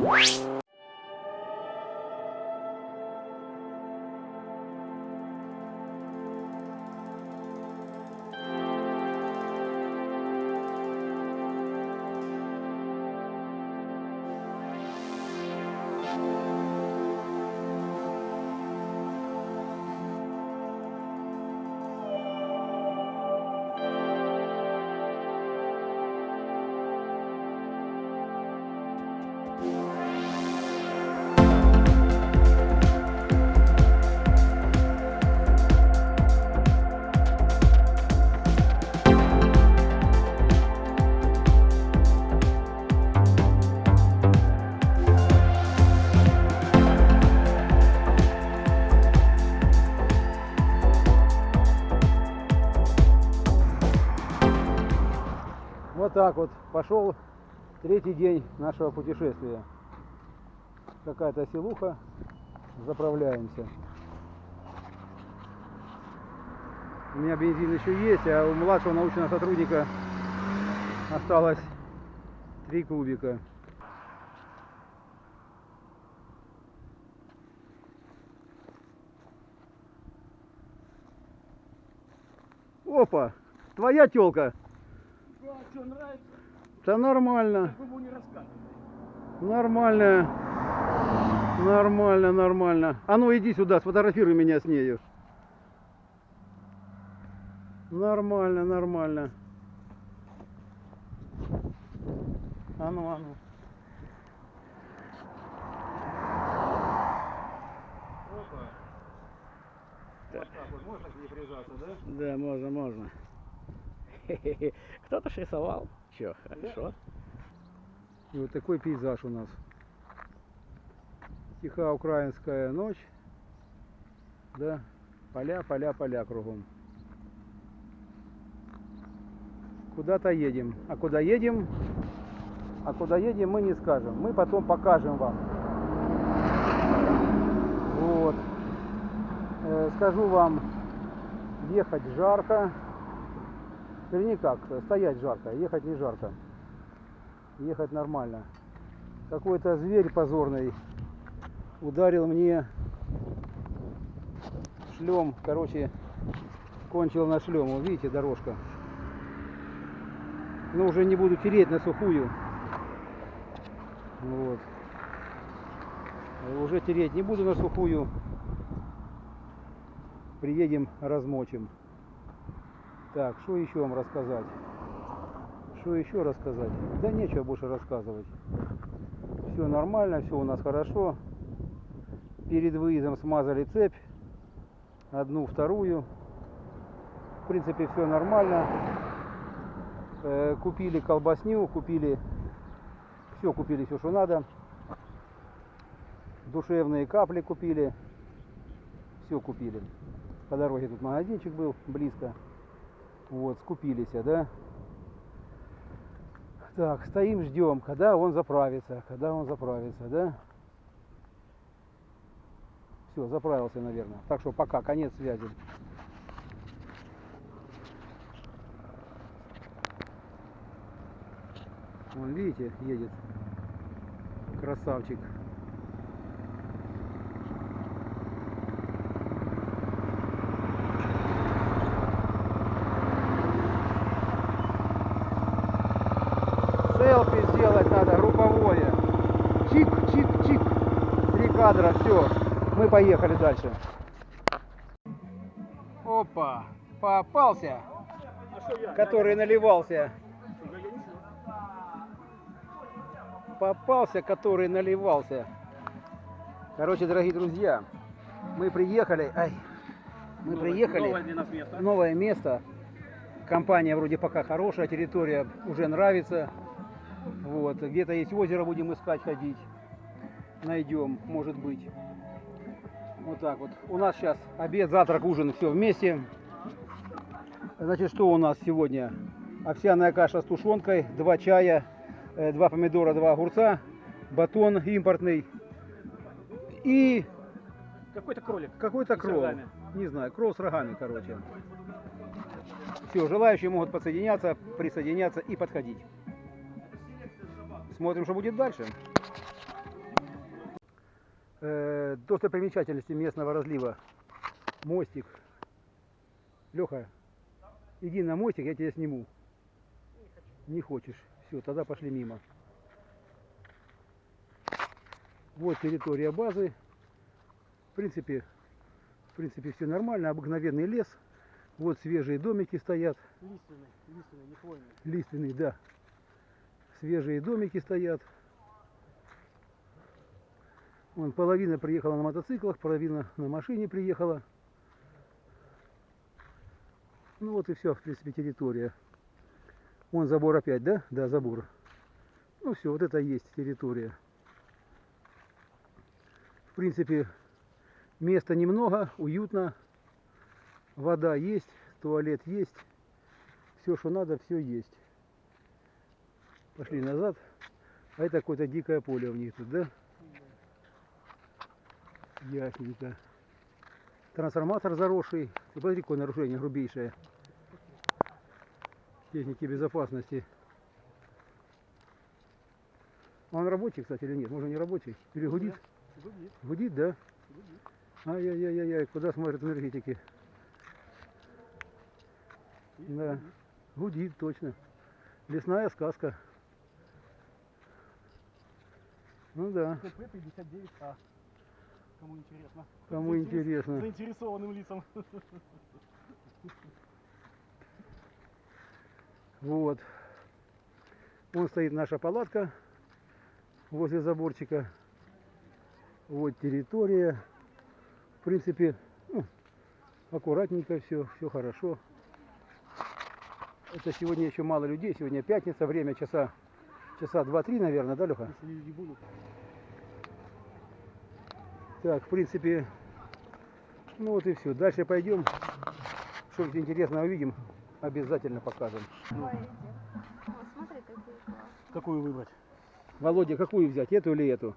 Вот так вот пошел третий день нашего путешествия. Какая-то селуха, заправляемся. У меня бензин еще есть, а у младшего научного сотрудника осталось три кубика. Опа, твоя телка. Что, нравится? Да нормально. Вы не. Нормально. Нормально, нормально. А ну иди сюда, сфотографируй меня с нею. Нормально, нормально. А ну, а ну. Опа. Вот так вот, можно к ней прижаться, да? Да, можно, можно. Кто-то рисовал. Че, хорошо. И вот такой пейзаж у нас. Тихая украинская ночь. Да, поля, поля, поля кругом. Куда-то едем. А куда едем? А куда едем, мы не скажем. Мы потом покажем вам. Вот. Э, скажу вам, ехать жарко. Вернее как, стоять жарко, ехать не жарко. Ехать нормально. Какой-то зверь позорный ударил мне шлем, короче, кончил на шлем. Видите, дорожка. Но уже не буду тереть на сухую. Вот. Уже тереть не буду на сухую. Приедем, размочим. Так, что еще вам рассказать? Что еще рассказать? Да нечего больше рассказывать. Все нормально, все у нас хорошо. Перед выездом смазали цепь. Одну, вторую. В принципе, все нормально. Э, Купили колбасню, купили все, купили все, что надо. Душевные капли купили. Все купили. По дороге тут магазинчик был близко. Вот, скупились, да? Так, стоим, ждем, когда он заправится, когда он заправится, да? Все, заправился, наверное. Так что пока, конец связи. Вон, видите, едет. Красавчик. Поехали дальше. Опа, попался, который наливался. Попался, который наливался. Короче, дорогие друзья, мы приехали. Ай, мы Новое- приехали. Новое для нас место. новое место. Компания вроде пока хорошая, территория уже нравится. Вот, где-то есть озеро, будем искать, ходить. Найдем, может быть. Вот так вот. У нас сейчас обед, завтрак, ужин, все вместе. Значит, что у нас сегодня? Овсяная каша с тушенкой, два чая, э, два помидора, два огурца, батон импортный и Какой-то кролик. какой-то рогами. Не знаю, кролл с рогами, короче. Все, желающие могут подсоединяться, присоединяться и подходить. Смотрим, что будет дальше. Э, достопримечательности местного разлива. Мостик. Леха, иди на мостик, я тебя сниму. Не хочешь. Все, тогда пошли мимо. Вот территория базы. В принципе, в принципе все нормально. Обыкновенный лес. Вот свежие домики стоят. Лиственный, лиственный, не хвойный. Лиственный, да. Свежие домики стоят. Вон, половина приехала на мотоциклах, половина на машине приехала. Ну вот и все, в принципе, территория. Вон забор опять, да? Да, забор. Ну все, вот это и есть территория. В принципе, места немного, уютно. Вода есть, туалет есть. Все, что надо, все есть. Пошли назад. А это какое-то дикое поле у них тут, да? Ясненько. Трансформатор заросший. Ты Смотри, какое нарушение грубейшее. Техники безопасности. Он рабочий, кстати, или нет? Может, не рабочий? Или гудит? Гудит, Гудит, да? гудит. Ай-яй-яй-яй, куда смотрят энергетики? Видишь, Да. гудит. Гудит, точно. Лесная сказка. Ну да, КП 59А. Кому интересно. кому интересно. Заинтересованным лицам. Вот. Вон стоит наша палатка возле заборчика. Вот территория. В принципе, ну, аккуратненько все, все хорошо. Это сегодня еще мало людей, сегодня пятница, время часа, часа 2-3, наверное, да, Леха? Если люди будут. Так, в принципе, ну вот и все. Дальше пойдем. Что-нибудь интересное увидим, обязательно покажем. Ой, смотри, классные. Какую выбрать? Володя, какую взять, эту или эту?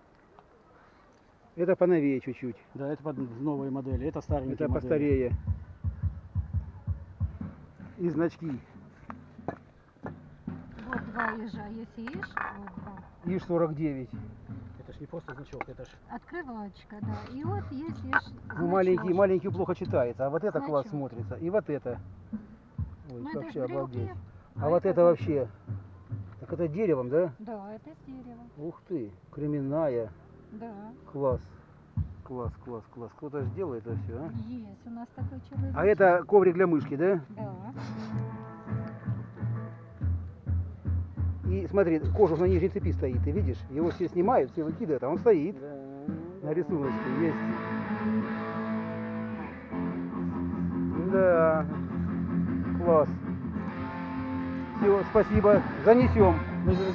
Это поновее чуть-чуть. Да, это под новые модели. Это старенькие Это модели. постарее. И значки. Вот два ежа. Есть ешь, вот два. ИЖ-49. Это ж не просто значок, это ж Открывалочка, да. И вот есть. Ну, маленький, маленький плохо читается, а вот это класс Значок. смотрится. И вот это. Ой, Ну, это вообще брелки. обалдеть. А А вот это это вообще. Так это деревом, да? Да, это с дерева. Ух ты, кременная. Да. Класс. Класс, класс, класс. Кто-то же делает это все, а? Есть у нас такой человек. А это коврик для мышки, да? Да. И смотри, кожух на нижней цепи стоит, ты видишь? Его все снимают, все выкидывают, а он стоит. На рисуночке есть. Да. Класс. Все, спасибо. Занесем.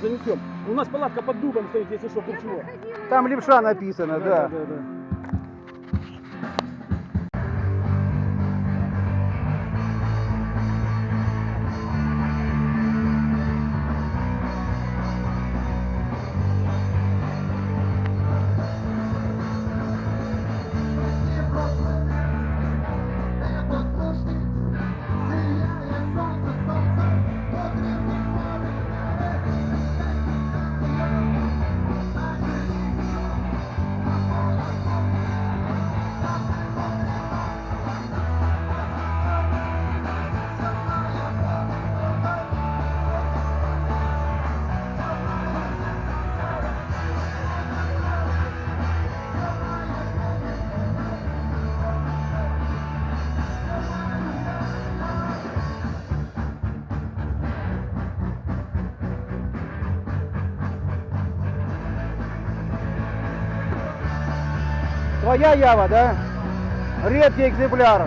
Занесем. У нас палатка под дубом стоит, если что, вдруг чего. Там левша написано, да. да, да. Твоя ява, да? Редкий экземпляр.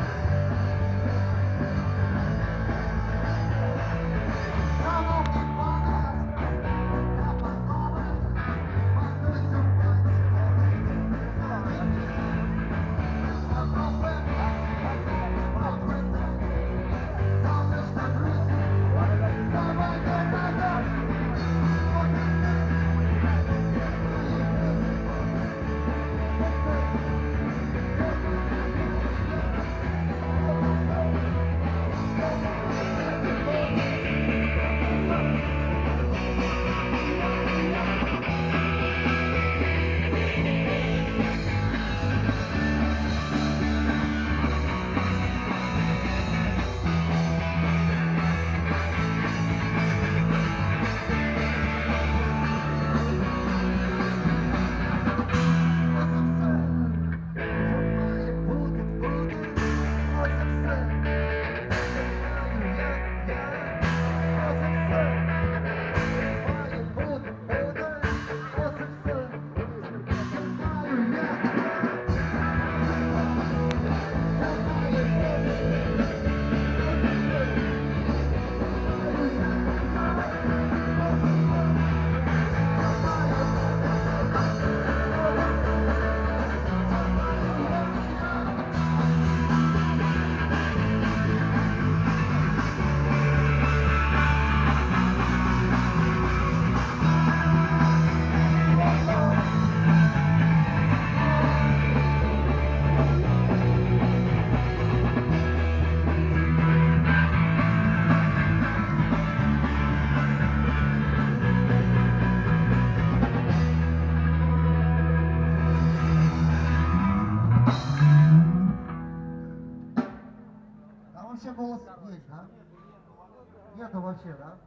Нету вообще, да?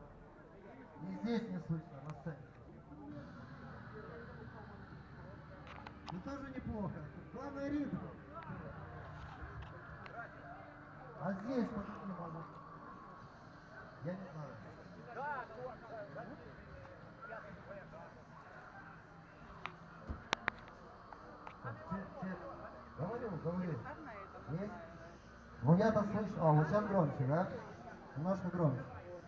И здесь не слышно, на сцене. Ну тоже неплохо. Главное ритм. А здесь по-каким может? Я не знаю. Говорю, говорю. Есть? Ну я-то слышу. А, вот сейчас громче, да? Немножко громче.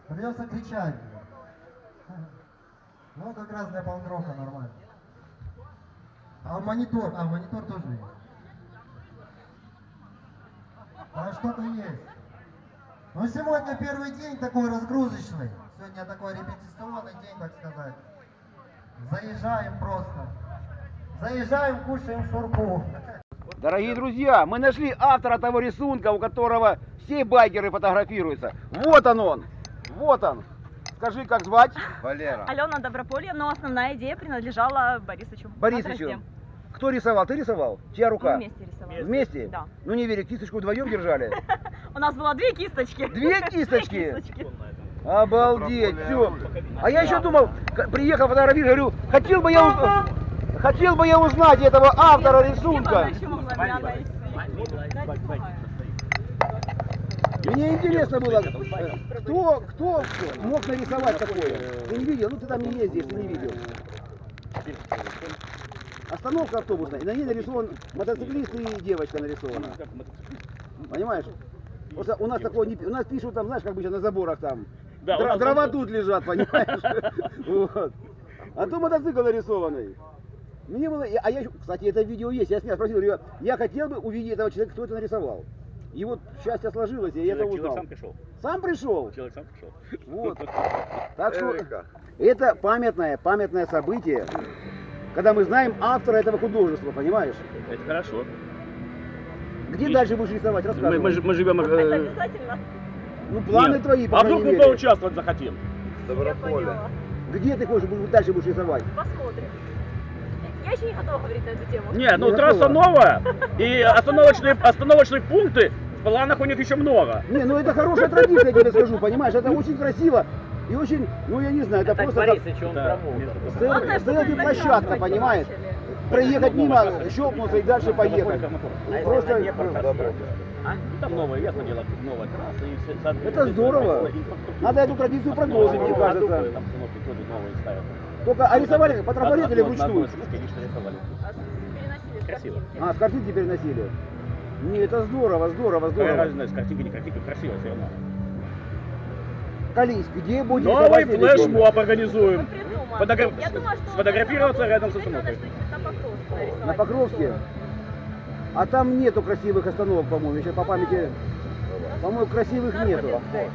Придется кричать. Ну, как раз для панк-рока нормально. А монитор, а монитор тоже есть. А что-то есть. Ну, сегодня первый день такой разгрузочный. Сегодня такой репетиционный день, так сказать. Заезжаем просто. Заезжаем, кушаем шурпу. Дорогие друзья, мы нашли автора того рисунка, у которого все байкеры фотографируются. Вот он он, вот он. Скажи, как звать? Валера. Алена Доброполье, но основная идея принадлежала Борисовичу. Борисовичу. Кто рисовал? Ты рисовал? Чья Мы рука? вместе рисовали. Вместе? Да. Ну не верю, кисточку вдвоем держали. У нас было две кисточки. Две кисточки? Обалдеть, все. А я еще думал, приехал фотографировать, говорю, хотел бы я узнать, хотел бы я узнать этого автора рисунка. Я бы еще могла меня найти. Дайте помогаю. Мне интересно было, кто, кто мог нарисовать такое? Ты не видел? Ну ты там не ездишь, ты не видел. Остановка автобусная, и на ней нарисован мотоциклист и девочка нарисована. Понимаешь? Просто у нас такого не у нас пишут там, знаешь, как бы сейчас на заборах там. Да, Дра- дрова тут лежат, понимаешь? А то мотоцикл нарисованный. Мне было, а я, кстати, это видео есть, я с меня спросил, говорю, я хотел бы увидеть этого человека, кто это нарисовал. И вот счастье сложилось, и я это Человек, человек узнал. сам пришел. Сам пришел. Человек сам пришел. Вот. Так что это памятное, памятное событие, когда мы знаем автора этого художества, понимаешь? Это хорошо. Где И- дальше будешь рисовать? Мы, Рассказывай. мы, ж- мы живем... э, Это обязательно. Ну, планы нет. твои, по А вдруг мы мере. поучаствовать захотим? Доброполе. Где ты хочешь дальше будешь рисовать? Посмотрим. Я еще не готова говорить на эту тему. Нет, ну Не трасса готова. новая, и остановочные, остановочные пункты, планах у них еще много. Не, ну это хорошая традиция, я тебе скажу, понимаешь? Это очень красиво и очень, ну я не знаю, это Так просто как Борисович, он Да. промоутер. селфи-площадка, заказывать понимаешь? Проехать мимо, щелкнуться и дальше поехать. А если Просто ну? А? Ну, там новое, ясно дело, новая трасса. И все, Это здорово. Надо эту традицию продолжить, мне кажется. Там тоже новые ставят. Только, а рисовали по трафарету или вручную? лично рисовали. А Красиво. А, с картинки переносили? Не, это здорово, здорово, Какая здорово. разница, картинка, не картинка, красиво все равно. Колись, где будете Новый флешмоб организуем. Фотограф- Я думаю, что сфотографироваться рядом с надо остановкой. что-нибудь на Покровске? А там нету красивых остановок, по-моему. Сейчас по памяти, по-моему, красивых нету. Наркотинской.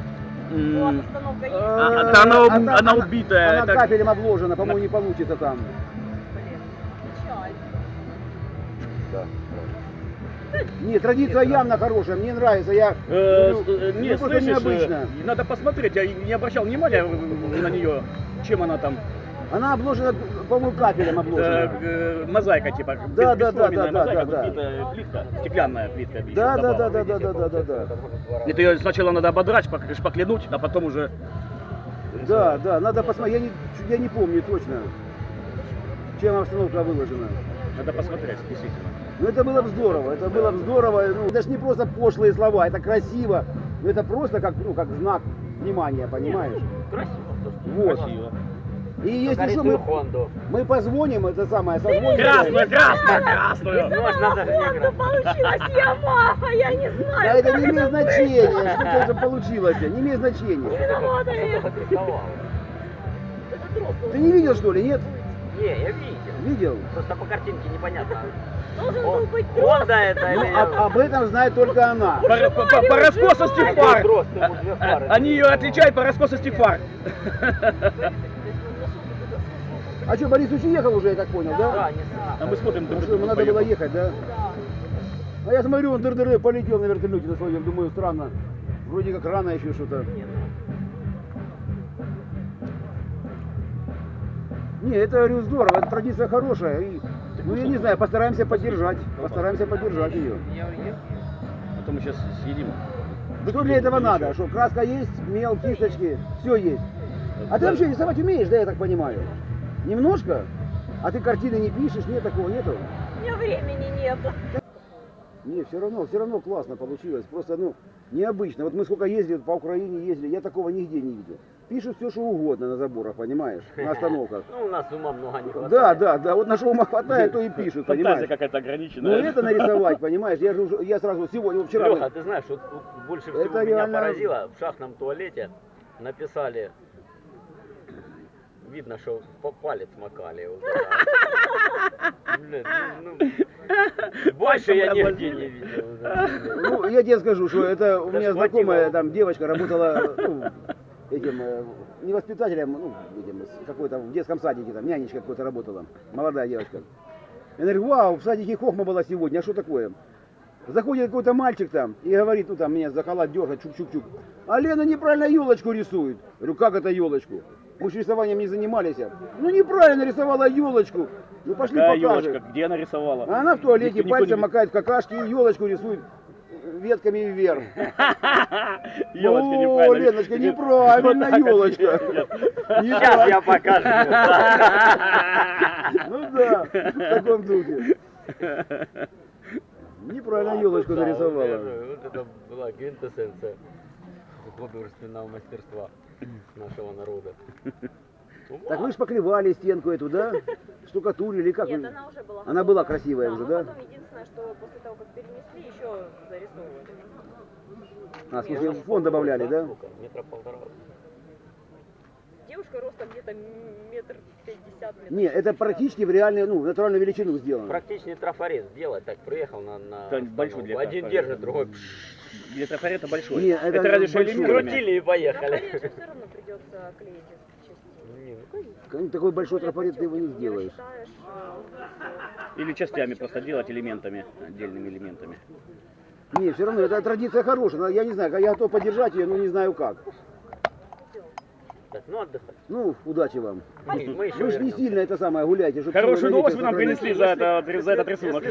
У вас М, остановка есть? А, Э, а она она убитая, Она капелем обложена, по-моему, не получится там. Блин, печаль. Да. Нет, традиция явно хорошая, мне нравится. Я Э, с- э, не, просто слышишь, необычно. э, надо посмотреть, я не обращал внимания э, на нее, чем она там, Она обложена, по-моему, капелем э, обложена. э, мозаика типа, Да, бес- да, да, бесформенная да, мозаика, да, да. тут битая плитка, стеклянная плитка. еще Да, да, да, добавлена. да, да, да, да, да, да. Это ее сначала надо ободрать, шпак- шпаклянуть, а потом уже... Да, да, надо посмотреть, я не, я не помню точно, чем обстановка выложена. Надо посмотреть, действительно. Ну это было бы здорово, это было бы здорово. Ну, это ж не просто пошлые слова, это красиво. Ну это просто как, ну, как знак внимания, понимаешь? Красиво. Вот. Красиво. И если что, мы, Хонду. мы позвоним, это самое, созвонимся. Красную, красную, красную! Же не Ладно, играть. получилась Ямаха, я не знаю. Да это не имеет значения, что это получилось, не имеет значения. Виновата я. Ты не видел что ли, нет? Не, я видел. Видел? Просто по картинке непонятно. Должен был быть Хонда это Ну, или... об, об этом знает только она. По, Какой фар! фары. А- Они ее отличают по раскосости фар. А что, Борисович уехал уже, я так понял, Да, да? не знаю. А мы смотрим, Ну друг что, ему друга надо было ехать, да? А я смотрю, он дыр-дыры полетел на вертолете на своем, думаю, странно. Вроде как рано еще что-то. Не, это, говорю, здорово, это традиция хорошая. И, ну, я не знаю, постараемся поддержать. Постараемся поддержать ее. А то мы сейчас съедим. Что для этого надо? Что краска есть, мел, кисточки, все есть. А ты вообще рисовать умеешь, да, я так понимаю? Немножко? А ты картины не пишешь, нет такого, нету? У меня времени нет. Не, все равно, все равно классно получилось. Просто, ну, необычно. Вот мы сколько ездили по Украине, ездили, я такого нигде не видел. Пишут все, что угодно на заборах, понимаешь, на остановках. Ну, у нас ума много не хватает. Да, да, да, вот на что ума хватает, то и пишут, Фантазия понимаешь. какая-то Ну ограниченная. это нарисовать, понимаешь, я же уже- я сразу сегодня, вчера... Леха, ты знаешь, вот вот больше всего Это меня реально- поразило, в шахтном туалете написали, видно, что по палец макали. Блин, ну, ну, больше я нигде не видел. Ну, я тебе скажу, что это у меня знакомая там девочка работала ну, этим э, не воспитателем, ну, этим, какой-то в детском садике, там, нянечка какой-то работала, молодая девочка. Я говорю, вау, в садике хохма была сегодня, а что такое? Заходит какой-то мальчик там и говорит, ну там меня за халат дергает, чук-чук-чук. А Лена неправильно елочку рисует. Я говорю, как это елочку? Мы же рисованием не занимались. Ну неправильно рисовала елочку. Ну пошли Какая покажем. елочка, где нарисовала? А она в туалете никто пальцем не- макает в какашки и елочку рисует ветками вверх. Елочка О, неправильно. Леночка, неправильно, елочка. Сейчас я покажу. Ну да, в таком духе. Неправильно елочку Да, вот нарисовала. это- Вот это была квинтэссенция художественного мастерства нашего народа. Так вы же поклевали стенку эту, да? Штукатурили, как Нет, она уже была Она была красивая да, уже, да? потом единственное, что после того, как перенесли, еще зарисовывали. А, смысле, в фон добавляли, да? Сколько? Метра полтора. Девушка ростом где-то метр пятьдесят, метр Не, это практически в реальную, ну, натуральную величину сделано. Практичный трафарет сделать, так приехал на, на большой для Один держит, другой Для трафарета большой. Не, это это разве что крутили и поехали. Трафарет же все равно придется клеить. Не, ну, Такой большой трафарет ты его не сделаешь. э, Или частями просто делать элементами, отдельными элементами. Не, все равно, это традиция хорошая. но Я не знаю, я готов поддержать ее, но не знаю как. Так, ну отдыхать. Ну, удачи вам. Мы, мы еще Вы же не сильно это самое гуляйте. Хорошую новость вы нам принесли за, это, за этот рисунок.